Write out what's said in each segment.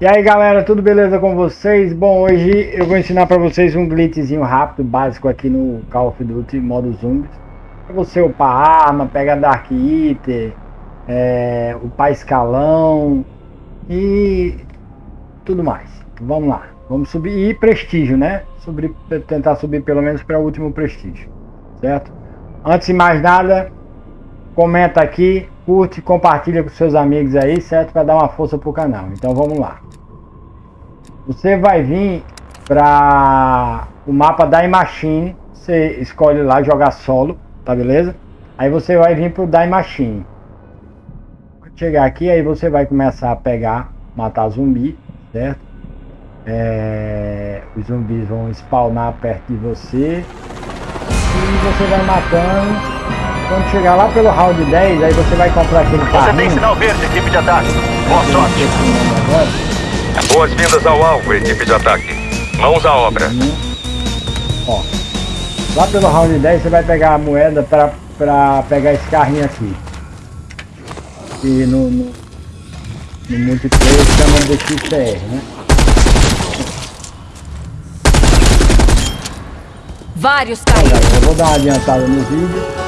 E aí galera, tudo beleza com vocês? Bom, hoje eu vou ensinar para vocês um glitchzinho rápido, básico aqui no Call of Duty modo zumbi Para você upar arma, pegar Dark Eater, é, upar escalão e tudo mais. Vamos lá, vamos subir e prestígio, né? Subir, tentar subir pelo menos para o último prestígio, certo? Antes de mais nada, comenta aqui, curte, compartilha com seus amigos aí, certo? Para dar uma força pro canal. Então vamos lá. Você vai vir para o mapa da Machine, você escolhe lá jogar solo, tá beleza? Aí você vai vir pro Die Machine. Chegar aqui, aí você vai começar a pegar, matar zumbi, certo? É, os zumbis vão spawnar perto de você e você vai matando quando chegar lá pelo round 10, aí você vai comprar aquele carro. Você tem sinal verde, equipe de ataque. Boa sorte. Boas-vindas ao alvo, equipe de ataque. Mãos à obra. Uhum. Ó, lá pelo round 10 você vai pegar a moeda pra, pra pegar esse carrinho aqui. E no, no, no multiplayer chama de XR, né? Vários caíram. Eu vou dar uma adiantada no vídeo.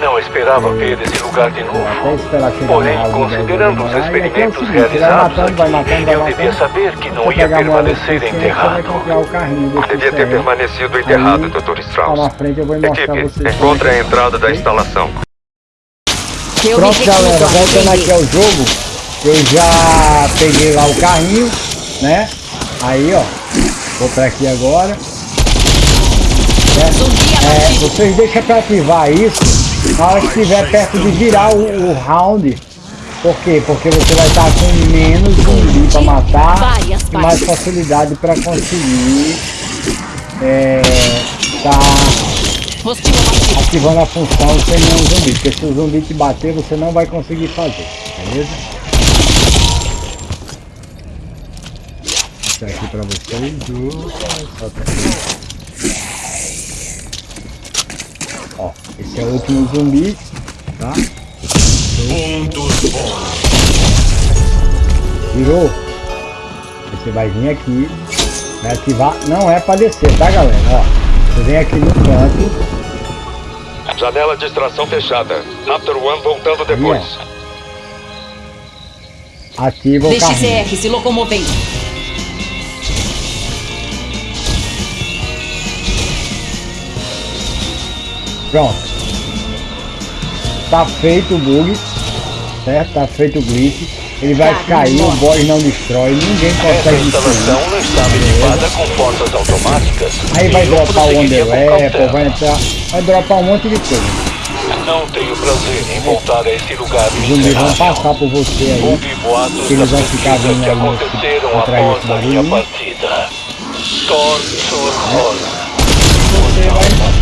Não esperava ver esse lugar de novo. Porém, considerando os experimentos realizados aqui, eu devia saber que não ia permanecer enterrado. Devia ter permanecido enterrado, Dr. Strauss. Equipe, encontre a entrada da instalação. Pronto, galera, voltando aqui ao jogo, eu já peguei lá o carrinho, né? Aí, ó, vou pra aqui agora. É, vocês deixam para ativar isso na hora que estiver perto de virar o, o, round. Por quê? Porque você vai estar com menos zumbi para matar e mais facilidade para conseguir é, tá ativando a função sem nenhum zumbi. Porque se o zumbi te bater, você não vai conseguir fazer, beleza? Vou aqui para vocês. Ó, esse é o último zumbi, tá? Virou. Você vai vir aqui, vai ativar. Não é para descer, tá galera? Ó, você vem aqui no canto. Janela de extração fechada. After One voltando depois. Ativa o carro. Se locomovendo. Pronto. Tá feito o bug, certo? Tá feito o glitch. Ele vai cair, o boss não destrói, ninguém consegue não estava equipada com portas automáticas. Aí vai dropar o Underweapon, vai entrar, vai dropar um monte de coisa. Não tenho prazer em voltar a esse lugar Os zumbis vão passar por você aí. Boatos eles vão ficar vindo que aconteceram após a minha partida. Torture Você vai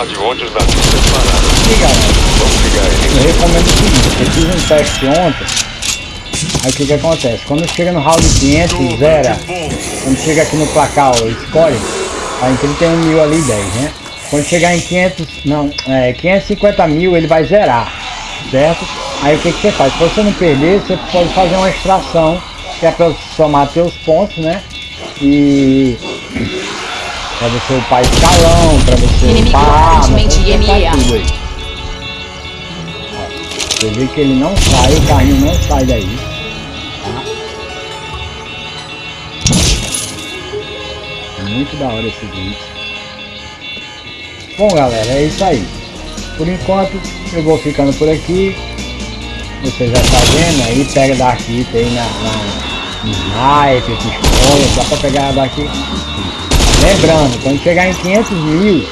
De onde os nazistas pararam. Sim, galera. Vamos ligar ele. Eu recomendo o seguinte, eu fiz um teste ontem. Aí o que que acontece? Quando chega no round 500, zera. Quando chega aqui no placar, ó, escolhe. Aí então tem um mil ali, 10, né? Quando chegar em 500, não, é, 550 mil ele vai zerar, certo? Aí o que que você faz? Para você não perder, você pode fazer uma extração, que é para somar seus pontos, né? E Pra você upar escalão, pra você Inimigo você tudo aí. Ó, você vê que ele não sai, o carrinho não sai daí. Tá? É muito da hora esse vídeo. Bom galera, é isso aí. Por enquanto eu vou ficando por aqui. Você já tá vendo aí, pega daqui, tem na, na sniper, pistola, dá pra pegar daqui. Lembrando, quando chegar em 500 mil,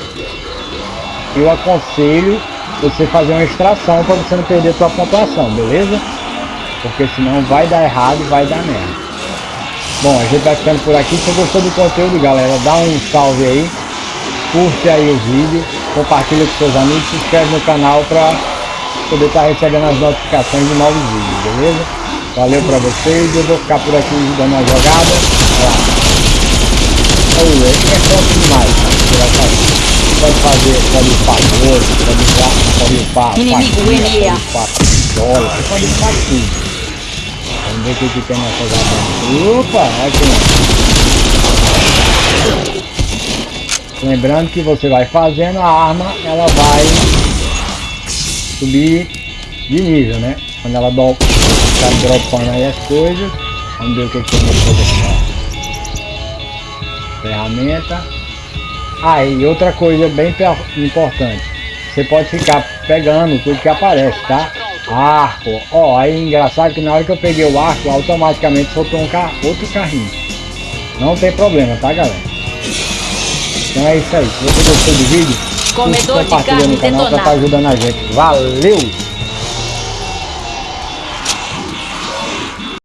eu aconselho você fazer uma extração para você não perder sua pontuação, beleza? Porque senão vai dar errado e vai dar merda. Bom, a gente vai ficando por aqui. Se gostou do conteúdo, galera, dá um salve aí. Curte aí o vídeo, compartilha com seus amigos, se inscreve no canal para poder estar tá recebendo as notificações de novos vídeos, beleza? Valeu para vocês, eu vou ficar por aqui dando uma jogada. Forte demais, Pode fazer, pode upar pode upar, pode upar. Inimigo, pode upar. pistola, você pode limpar tudo. Vamos ver o que, que tem nessas abelhas. Opa, aqui. Lembrando que você vai fazendo a arma, ela vai subir de nível, né? Quando ela do, tá dropando aí as coisas. Vamos ver o que, que tem nessa aqui. Ferramenta. Ah, e outra coisa bem importante. Você pode ficar pegando tudo que aparece, tá? Arco. Ó, aí é engraçado que na hora que eu peguei o arco, automaticamente soltou um car outro carrinho. Não tem problema, tá galera? Então é isso aí. Se você gostou do vídeo, Comedor de carne no canal pra estar ajudando a gente. Valeu!